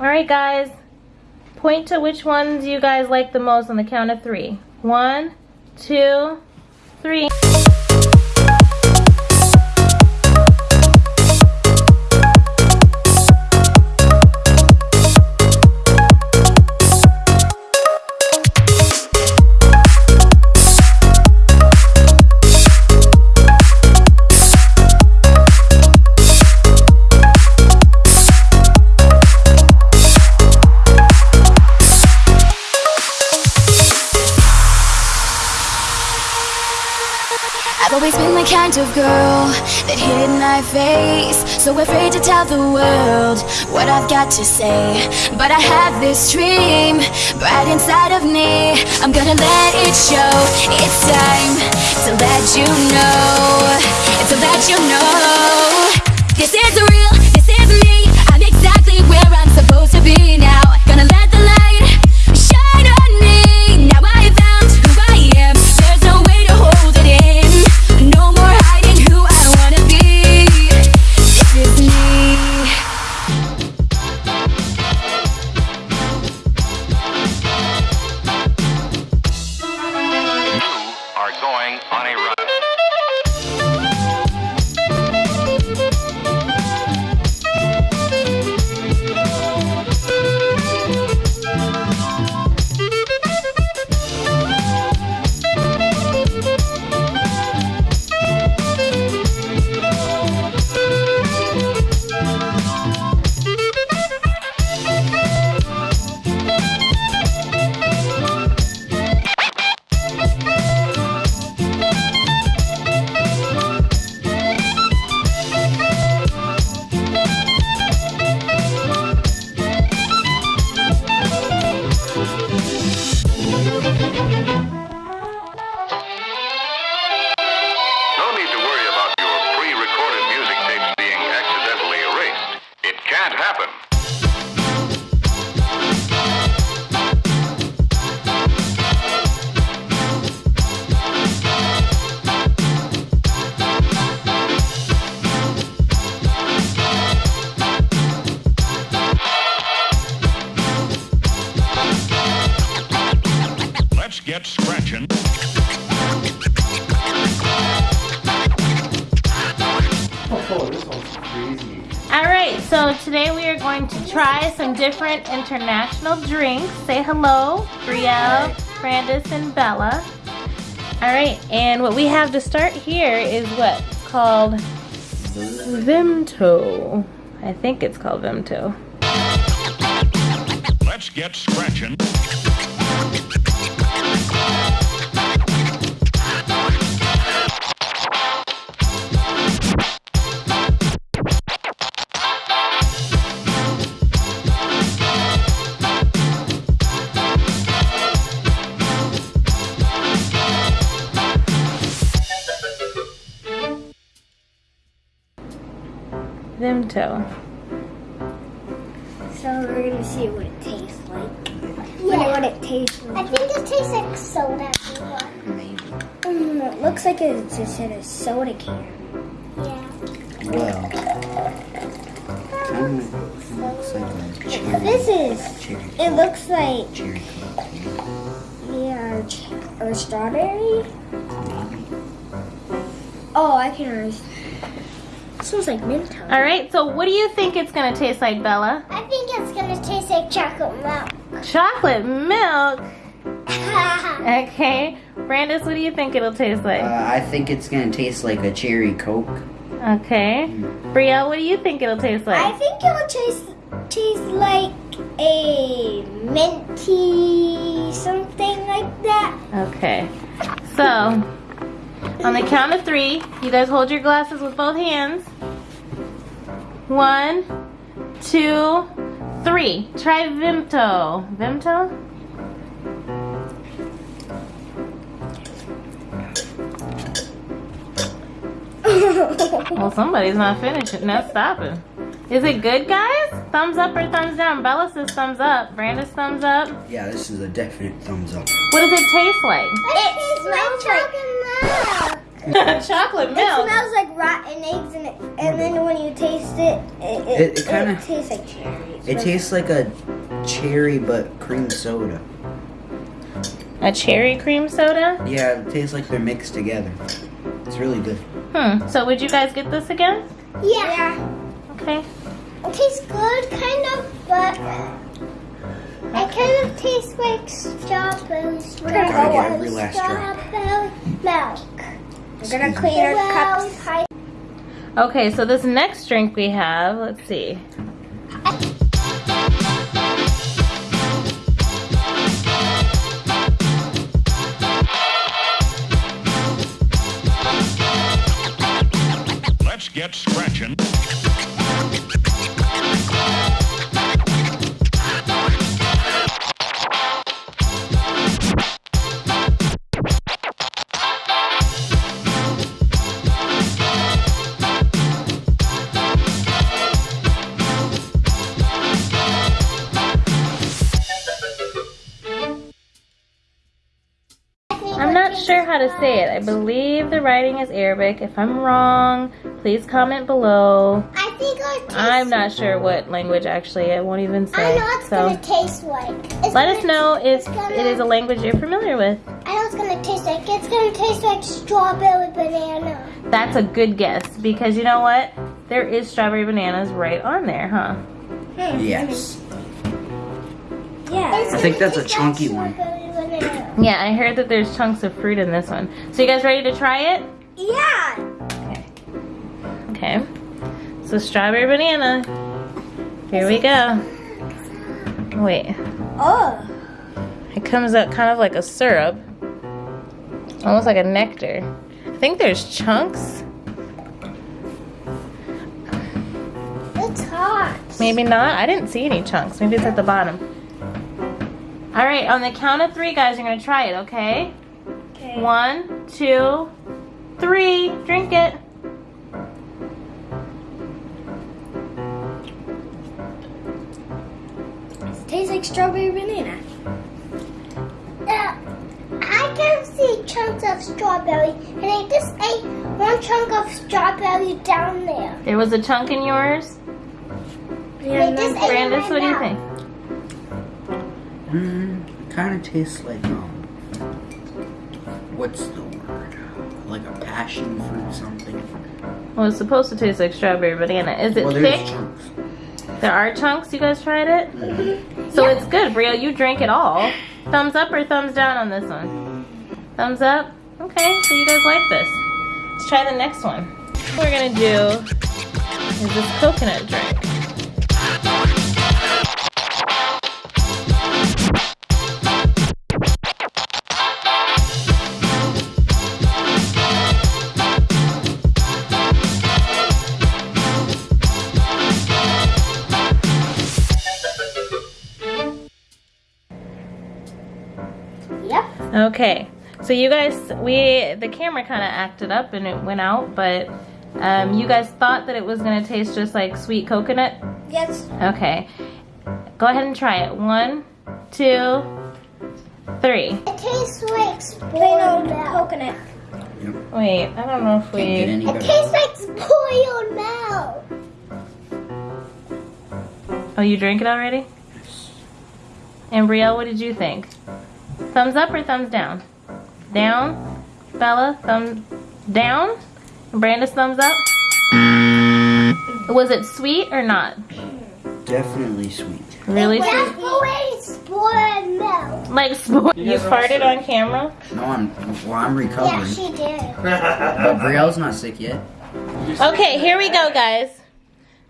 All right, guys. Point to which ones you guys like the most on the count of three. One, two, three. Kind of girl that hid my face. So afraid to tell the world what I've got to say. But I have this dream bright inside of me. I'm gonna let it show. It's time to let you know. To let you know. This is real, All right, so today we are going to try some different international drinks. Say hello, Brielle, Brandis, and Bella. All right, and what we have to start here is what? It's called Vimto. I think it's called Vimto. Let's get scratching. Vimto. So we're gonna see what it tastes like. Wonder what it tastes like. I think it tastes like soda. Mm, it looks like it's just in a soda can. Yeah. Well, kind of looks like a cherry, This is. cherry, It looks like cherry yeah, or strawberry. Oh, I can understand. Smells like mint. All right, so what do you think it's gonna taste like, Bella? I think it's gonna taste like chocolate milk. Chocolate milk. Okay, Brandis, what do you think it'll taste Uh, like? I think it's gonna taste like a cherry coke. Okay, Brielle, what do you think it'll taste like? I think it will taste taste like a minty something like that. Okay, so on the count of three, you guys hold your glasses with both hands. One, two, three. Try Vimto. Vimto? Well, somebody's not finishing, not stopping. Is it good, guys? Thumbs up or thumbs down? Bella says thumbs up. Brandis thumbs up. Yeah, this is a definite thumbs up. What does it taste like? It smells like chocolate milk. Chocolate milk. It smells like rotten eggs, and, it, and then when you taste it, it, it, It- it kinda- tastes like cherry. It tastes like a cherry but cream soda. A cherry cream soda? Yeah, it tastes like they're mixed together. It's really good. Hmm. So would you guys get this again? Yeah. Okay. It tastes good, kind of, but it kind of tastes like strawberry. Gotta get every last drop. Strawberry milk. We're gonna clean our cups. Okay, so this next drink we have, let's see. Let's get scratching. How to say it. I believe the writing is Arabic. If I'm wrong, please comment below. I think it tastes. I'm not sure what language actually. I won't even say. I know it's So gonna taste like. It's let us know if gonna- it is a language you're familiar with. I know it's gonna taste like. It's gonna taste like strawberry banana. That's a good guess because you know what? There is strawberry bananas right on there, huh? Yes. Yeah. I think that's a chunky like one. Yeah, I heard that there's chunks of fruit in this one. So you guys ready to try it? Yeah. Okay. So strawberry banana. Here we go. Wait. Oh. It comes out kind of like a syrup. Almost like a nectar. I think there's chunks. It's hot. Maybe not. I didn't see any chunks. Maybe it's at the bottom. All right, on the count of three, guys, you're gonna try it, okay? Okay. One, two, three. Drink it. It tastes like strawberry banana. Uh, I can see chunks of strawberry, and I just ate one chunk of strawberry down there. There was a chunk in yours. Yeah, Brandis, what do you think? Mm, kind of tastes like um. What's the word? Like a passion fruit something. Well, it's supposed to taste like strawberry banana. Is it well, thick? chunks. There are chunks. You guys tried it? So it's good, Brio. You drank it all. Thumbs up or thumbs down on this one? Thumbs up? Okay, so you guys like this. Let's try the next one. What we're gonna do is this coconut drink. Okay, so you guys, we the camera kind of acted up and it went out, but um, you guys thought that it was gonna taste just like sweet coconut. Yes. Okay, go ahead and try it. One, two, three. It tastes like Plain spoiled milk. coconut. Wait, I don't know if we. any It tastes like spoiled milk. Oh, you drank it already? And Brielle, what did you think? Thumbs up or thumbs down? Down. Bella, thumbs down. And Brandis, thumbs up. Was it sweet or not? Definitely sweet. Really sweet? Definitely spoiled milk. Like sport. You farted on camera? No, I'm well. I'm recovering. Yeah, recovering. she did. But Brielle's not sick yet. Okay, here we go, guys.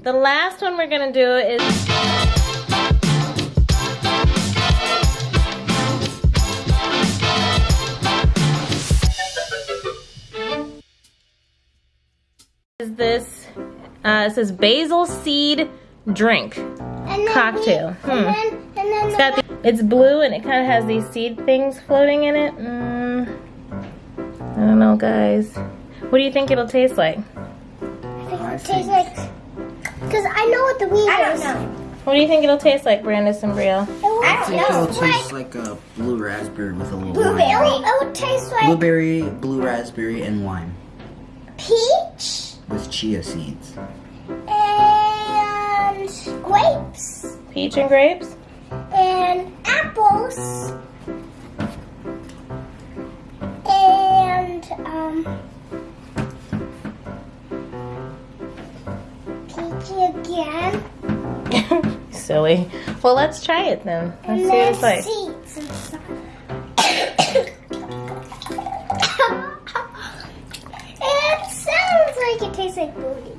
The last one we're gonna do is. Is this? Uh, it says basil seed drink And cocktail. We, Hmm. and then, and then It's the, it's blue and it kind of has these seed things floating in it. Mm, I don't know, guys. What do you think it'll taste like? I think I it tastes think- like. Because I know what the weed I don't is. know. What do you think it'll taste like, Brandis and Brielle? It would, I think it'll taste like taste like a blue raspberry with a little blueberry. lime. It would taste like. Blueberry, blue raspberry, and lime. peach with chia seeds. and grapes Peach and grapes. and apples and um peachy again Silly. Well, let's try it then. Let's and see what then it's like. seeds like it booty.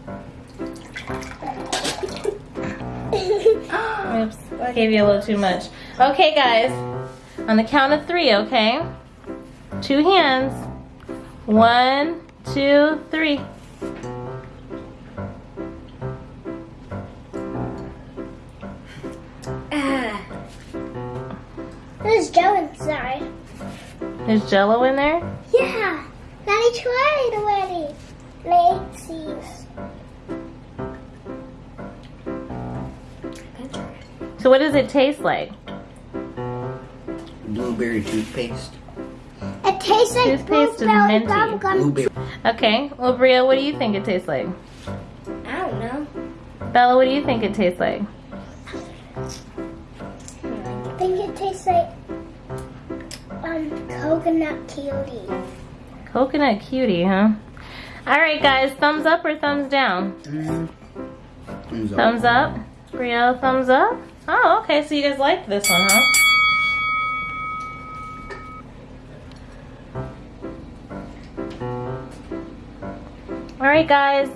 Oops, gave you a little too much. Okay, guys, on the count of three, okay? Two hands. One, two, three. Ah. There's Joe inside. There's jello in there. Yeah, Daddy tried already. Let's. So what does it taste like? Blueberry toothpaste. It tastes like Toothpaste and blueberry minty. bubblegum. Blueberry. Okay, well, Bria, what do you think it tastes like? I don't know. Bella, what do you think it tastes like? I think it tastes like um coconut cutie. Coconut cutie, huh? All right, guys, thumbs up or thumbs down? Thumbs up. Thumbs up. Brielle, thumbs up. Oh, okay, so you guys liked this one, huh? All right, guys.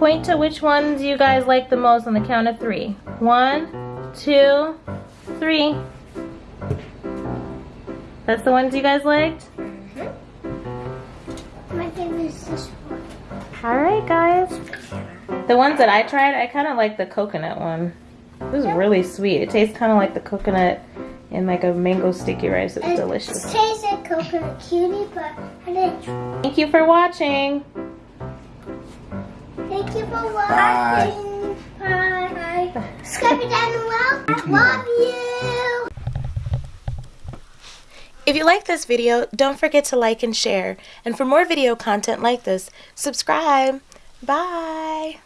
Point to which ones you guys like the most on the count of three. One, two, three. That's the ones you guys liked? All right, guys. The ones that I tried, I kind of like the coconut one. It was really sweet. It tastes kind of like the coconut in like a mango sticky rice. It was It tastes like coconut cutie, but I didn't. Thank you for watching. Thank you for Bye. watching. Bye. Subscribe down below. Love you. If you like this video, don't forget to like and share. And for more video content like this, subscribe. Bye.